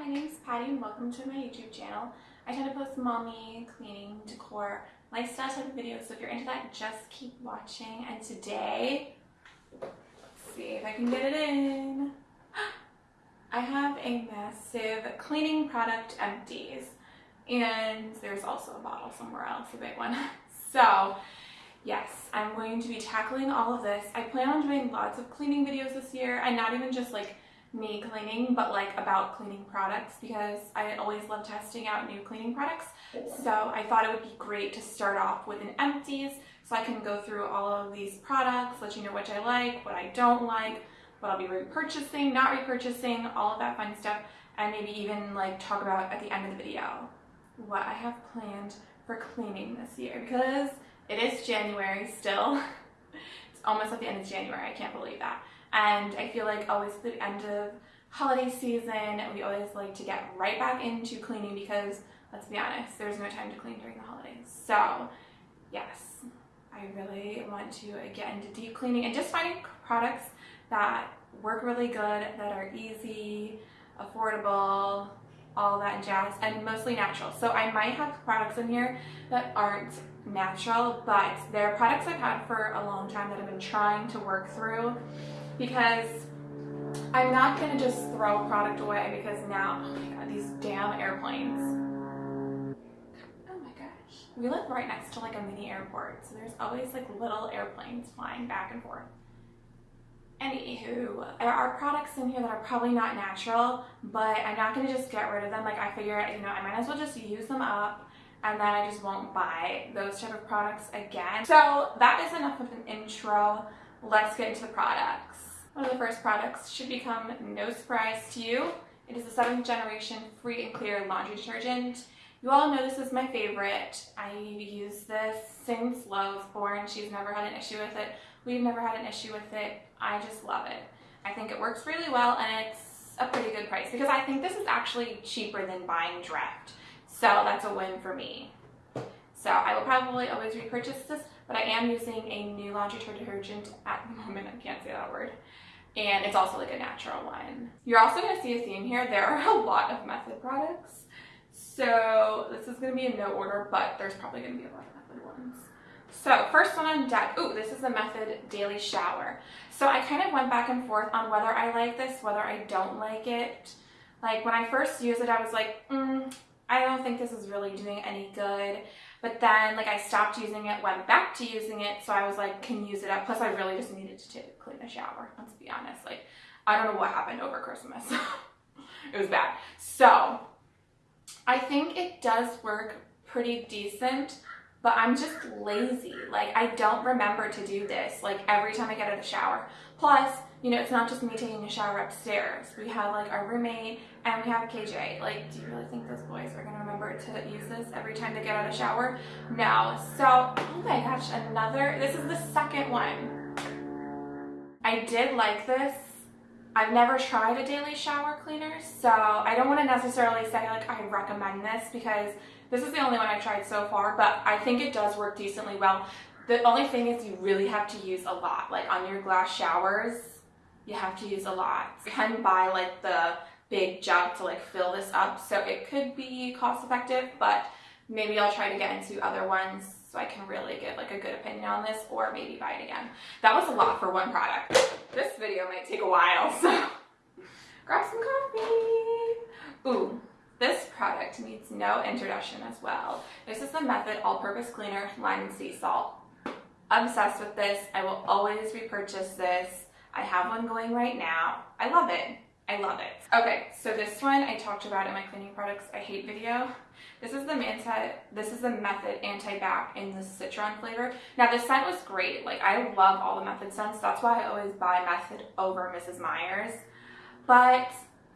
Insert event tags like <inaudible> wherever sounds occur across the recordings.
my name is Patty and welcome to my YouTube channel. I tend to post mommy, cleaning, decor, lifestyle type of videos, so if you're into that, just keep watching. And today, let's see if I can get it in. <gasps> I have a massive cleaning product empties, and there's also a bottle somewhere else, a big one. <laughs> So, yes, I'm going to be tackling all of this. I plan on doing lots of cleaning videos this year, and not even just like me cleaning, but like about cleaning products because I always love testing out new cleaning products. So I thought it would be great to start off with an empties so I can go through all of these products, let you know which I like, what I don't like, what I'll be repurchasing, not repurchasing, all of that fun stuff, and maybe even like talk about at the end of the video what I have planned for cleaning this year because it is January still. <laughs> it's almost at the end of January, I can't believe that. And I feel like always at the end of holiday season, we always like to get right back into cleaning because let's be honest, there's no time to clean during the holidays. So yes, I really want to get into deep cleaning and just finding products that work really good, that are easy, affordable, all that jazz, and mostly natural. So I might have products in here that aren't natural, but they're products I've had for a long time that I've been trying to work through because I'm not going to just throw product away because now, oh my god, these damn airplanes. Oh my gosh. We live right next to like a mini airport, so there's always like little airplanes flying back and forth. Anywho, there are products in here that are probably not natural, but I'm not going to just get rid of them. Like I figure, you know, I might as well just use them up and then I just won't buy those type of products again. So that is enough of an intro. Let's get into the products. One of the first products should become no surprise to you. It is the seventh generation free and clear laundry detergent. You all know this is my favorite. I use this since Lo was born. She's never had an issue with it. We've never had an issue with it. I just love it. I think it works really well and it's a pretty good price because I think this is actually cheaper than buying Dreft. So that's a win for me. So I will probably always repurchase this, but I am using a new laundry detergent at the <laughs> moment. I can't say that word. And it's also like a natural one. You're also going to see a theme here. There are a lot of Method products. So this is going to be in no order, but there's probably going to be a lot of Method ones. So first one on deck, ooh, this is the Method Daily Shower. So I kind of went back and forth on whether I like this, whether I don't like it. Like when I first used it, I was like, mm, I don't think this is really doing any good. But then like I stopped using it, went back to using it. So I was like, can use it up. Plus I really just needed to clean the shower. Let's be honest. Like I don't know what happened over Christmas. <laughs> it was bad. So I think it does work pretty decent, but I'm just lazy. Like I don't remember to do this like every time I get out of the shower. Plus, you know, it's not just me taking a shower upstairs. We have like our roommate and we have KJ. Like, do you really think those boys are gonna remember to use this every time they get out of the shower? No. So, oh my gosh, another, this is the second one. I did like this. I've never tried a daily shower cleaner, so I don't want to necessarily say like I recommend this because this is the only one I've tried so far, but I think it does work decently well. The only thing is you really have to use a lot. Like on your glass showers, you have to use a lot. You can buy like the big jug to like fill this up, so it could be cost effective, but maybe I'll try to get into other ones so I can really get like a good opinion on this or maybe buy it again. That was a lot for one product. This video might take a while, so <laughs> grab some coffee. Ooh, no introduction as well. This is the Method All-Purpose Cleaner Lime and Sea Salt. Obsessed with this. I will always repurchase this. I have one going right now. I love it. I love it. Okay, so this one I talked about in my cleaning products I hate video. This is the Manta, this is the Method Anti-Bac in the Citron flavor. Now this scent was great. Like I love all the Method scents. That's why I always buy Method over Mrs. Meyer's. But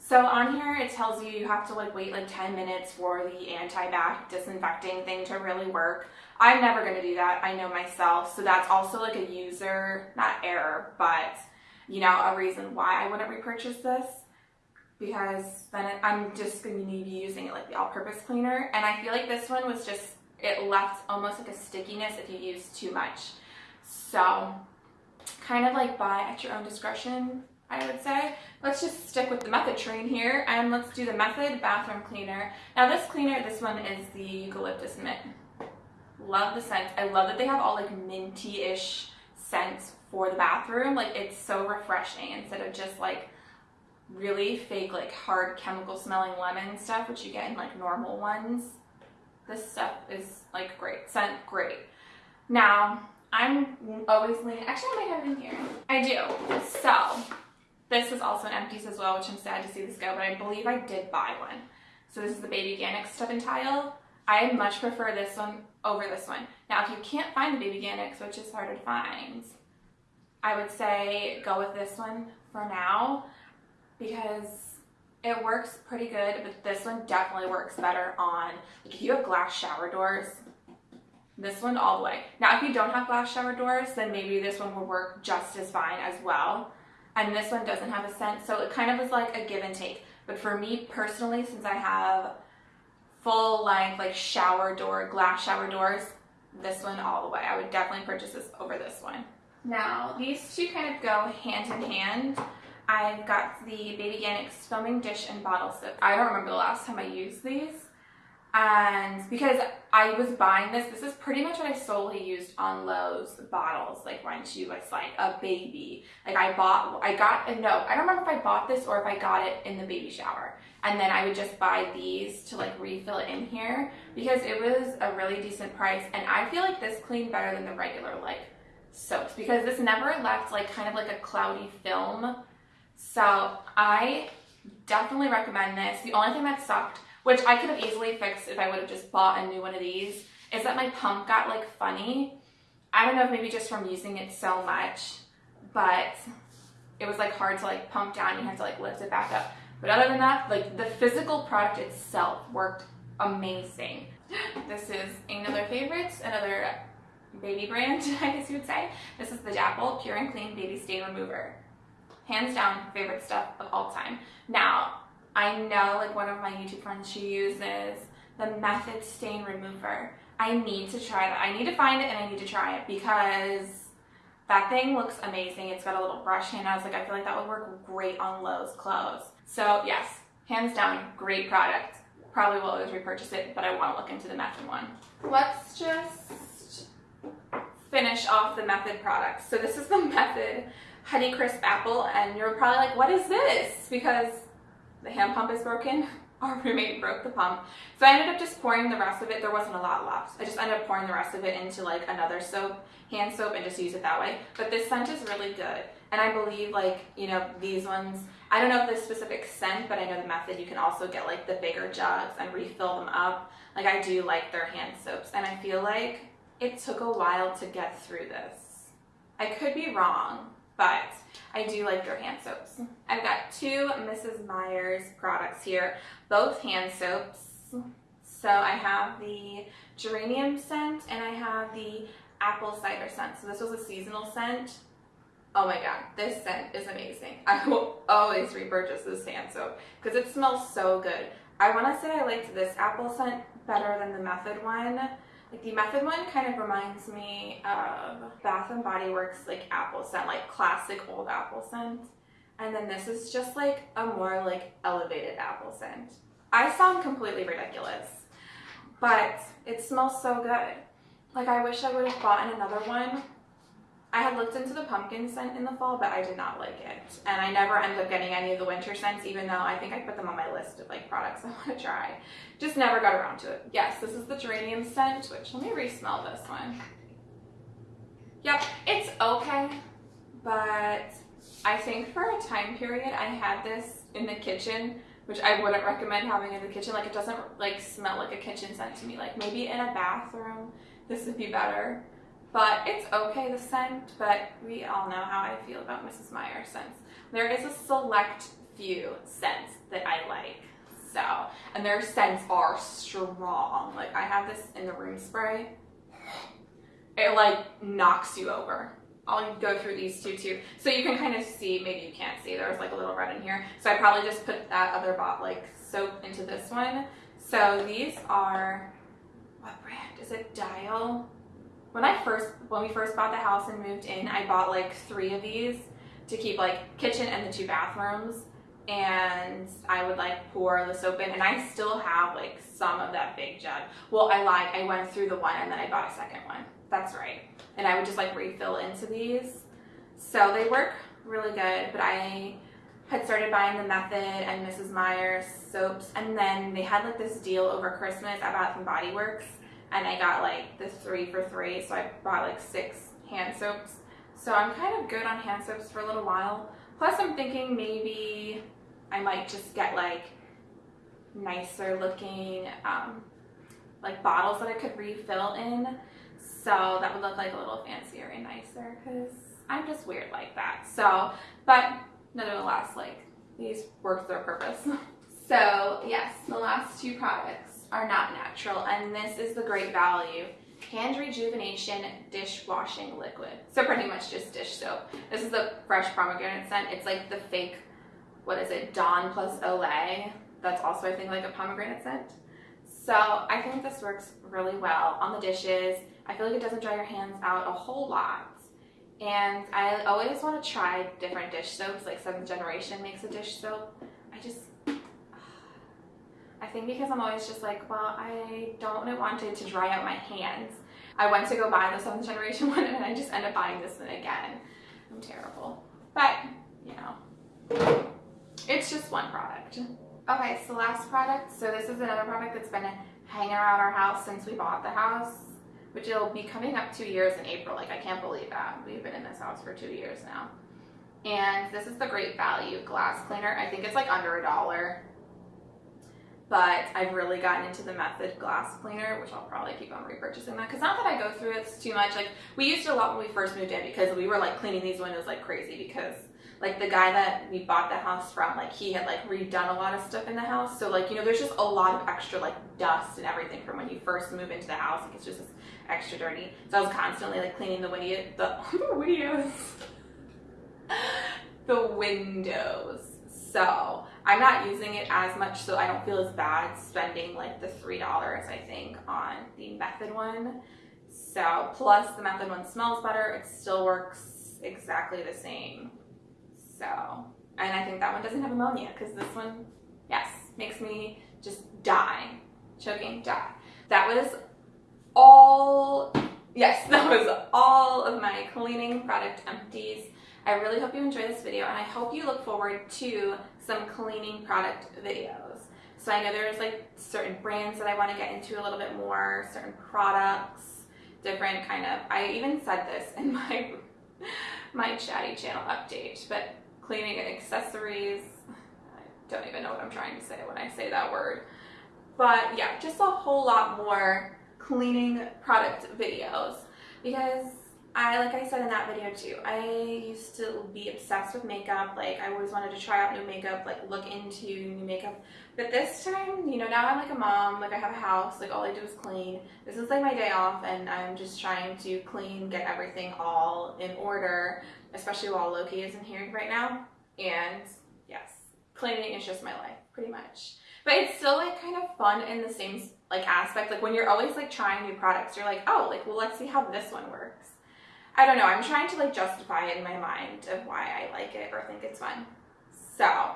so on here it tells you you have to like wait like 10 minutes for the anti-bac disinfecting thing to really work. I'm never going to do that. I know myself. So that's also like a user, not error, but you know, a reason why I wouldn't repurchase this because then I'm just going to be using it like the all-purpose cleaner. And I feel like this one was just, it left almost like a stickiness if you use too much. So kind of like buy at your own discretion. I would say. Let's just stick with the Method train here and let's do the Method Bathroom Cleaner. Now this cleaner, this one is the Eucalyptus Mint. Love the scent. I love that they have all like minty-ish scents for the bathroom. Like it's so refreshing instead of just like really fake like hard chemical smelling lemon stuff which you get in like normal ones. This stuff is like great. Scent great. Now I'm always leaning, actually I might have it in here. I do. So this is also an empties as well which I'm sad to see this go but I believe I did buy one. So this is the Babyganics Tub and Tile. I much prefer this one over this one. Now if you can't find the Babyganics which is harder to find I would say go with this one for now because it works pretty good, but this one definitely works better on, like if you have glass shower doors, this one all the way. Now, if you don't have glass shower doors, then maybe this one will work just as fine as well. And this one doesn't have a scent, so it kind of is like a give and take. But for me personally, since I have full length like shower door, glass shower doors, this one all the way. I would definitely purchase this over this one. Now, these two kind of go hand in hand. I've got the Babyganics foaming dish and bottle soap. I don't remember the last time I used these. And because I was buying this, this is pretty much what I solely used on Lo's bottles. Like when she was like a baby. Like I bought, I got, a no, I don't remember if I bought this or if I got it in the baby shower. And then I would just buy these to like refill it in here because it was a really decent price. And I feel like this cleaned better than the regular like soaps because this never left like kind of like a cloudy film. So I definitely recommend this. The only thing that sucked, which I could have easily fixed if I would have just bought a new one of these, is that my pump got like funny. I don't know if maybe just from using it so much, but it was like hard to like pump down. You had to like lift it back up. But other than that, like the physical product itself worked amazing. <gasps> This is another favorite, another baby brand, <laughs> I guess you would say. This is the Dapple Pure and Clean Baby Stain Remover. Hands down, favorite stuff of all time. Now, I know like one of my YouTube friends, she uses the Method Stain Remover. I need to try that. I need to find it and I need to try it because that thing looks amazing. It's got a little brush hand. I was like, I feel like that would work great on Lo's clothes. So yes, hands down, great product. Probably will always repurchase it, but I want to look into the Method one. Let's just finish off the Method products. So this is the <laughs> Method Honey Crisp Apple, and you're probably like, what is this? Because the hand pump is broken. <laughs> Our roommate broke the pump. So I ended up just pouring the rest of it. There wasn't a lot left. I just ended up pouring the rest of it into like another soap, hand soap, and just use it that way. But this scent is really good. And I believe like, you know, these ones, I don't know if this specific scent, but I know the method, you can also get like the bigger jugs and refill them up. Like I do like their hand soaps. And I feel like it took a while to get through this. I could be wrong, but I do like their hand soaps. Mm. I've got two Mrs. Meyer's products here, both hand soaps. So I have the geranium scent and I have the apple cider scent. So this was a seasonal scent. Oh my god, this scent is amazing. <laughs> I will always repurchase this hand soap because it smells so good. I want to say I liked this apple scent better than the Method one like the Method one kind of reminds me of Bath and Body Works like apple scent, like classic old apple scent. And then this is just like a more like elevated apple scent. I sound completely ridiculous, but it smells so good. Like I wish I would have bought another one Looked into the pumpkin scent in the fall, but I did not like it. And I never end up getting any of the winter scents, even though I think I put them on my list of like products <laughs> I want to try. Just never got around to it. Yes, this is the geranium scent, which let me re-smell this one. Yep, it's okay, but I think for a time period, I had this in the kitchen, which I wouldn't recommend having in the kitchen. Like it doesn't like smell like a kitchen scent to me. Like maybe in a bathroom, this would be better but it's okay the scent, but we all know how I feel about Mrs. Meyer scents. There is a select few scents that I like. So, and their scents are strong. Like I have this in the room spray. It like knocks you over. I'll go through these two too. So you can kind of see, maybe you can't see, there's like a little red in here. So I probably just put that other bot like soap into this one. So these are, what brand? Is it Dial? When I first, when we first bought the house and moved in, I bought like three of these to keep like kitchen and the two bathrooms and I would like pour the soap in and I still have like some of that big jug. Well, I lied. I went through the one and then I bought a second one. That's right. And I would just like refill into these. So they work really good, but I had started buying the Method and Mrs. Meyer's soaps and then they had like this deal over Christmas at Bath and Body Works and I got like this three for three. So I bought like six hand soaps. So I'm kind of good on hand soaps for a little while. Plus I'm thinking maybe I might just get like nicer looking um, like bottles that I could refill in. So that would look like a little fancier and nicer because I'm just weird like that. So, but nevertheless, like these work their purpose. <laughs> so yes, the last two products are not natural and this is the great value hand rejuvenation dishwashing liquid. So pretty much just dish soap. This is the fresh pomegranate scent. It's like the fake what is it, Dawn plus Olay. That's also, I think, like a pomegranate scent. So I think this works really well on the dishes. I feel like it doesn't dry your hands out a whole lot. And I always want to try different dish soaps, like 7th Generation makes a dish soap. I just, I think because I'm always just like, well, I don't want it to dry out my hands. I went to go buy the 7th Generation <laughs> one and I just end up buying this one again. I'm terrible. But, you know. It's just one product. Okay, so last product. So this is another product that's been hanging around our house since we bought the house, which it'll be coming up two years in April. Like, I can't believe that. We've been in this house for two years now. And this is the Great Value Glass Cleaner. I think it's like under a dollar. But I've really gotten into the Method Glass Cleaner, which I'll probably keep on repurchasing that. Because not that I go through it too much. Like, we used it a lot when we first moved in because we were like cleaning these windows like crazy because like the guy that we bought the house from, like he had like redone a lot of stuff in the house. So like, you know, there's just a lot of extra like dust and everything from when you first move into the house. Like it's just extra dirty. So I was constantly like cleaning the window, the, <laughs> the windows, <laughs> the windows. So I'm not using it as much so I don't feel as bad spending like the $3 I think on the Method one. So plus the Method one smells better. It still works exactly the same. So, and I think that one doesn't have ammonia because this one, yes, makes me just die, choking, die. That was all, yes, <laughs> that was all of my cleaning product empties. I really hope you enjoy this video and I hope you look forward to some cleaning product videos. So I know there's like certain brands that I want to get into a little bit more, certain products, different kind of, I even said this in <laughs> my, my chatty channel update, but cleaning accessories. I don't even know what I'm trying to say when I say that word. But yeah, just a whole lot more cleaning product videos because I, like I said in that video too, I used to be obsessed with makeup. Like I always wanted to try out new makeup, like look into new makeup. But this time, you know, now I'm like a mom, like I have a house, like all I do is clean. This is like my day off and I'm just trying to clean, get everything all in order especially while Loki isn't here right now. And yes, cleaning is just my life, pretty much. But it's still like kind of fun in the same like aspect. Like when you're always like trying new products, you're like, oh, like, well, let's see how this one works. I don't know. I'm trying to like justify it in my mind of why I like it or think it's fun. So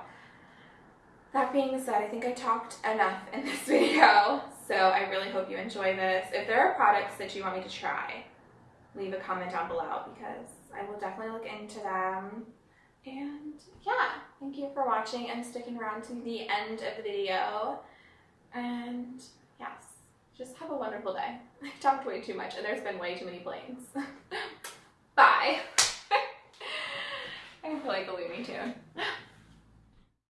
that being said, I think I talked enough in this <laughs> video. So I really hope you enjoy this. If there are products that you want me to try, leave a comment down below because I will definitely look into them. And yeah, thank you for watching and sticking around to the end of the video. And yes, just have a wonderful day. <laughs> I've talked way too much and there's been way too many planes. <laughs> Bye. <laughs> I feel like a Looney Tune.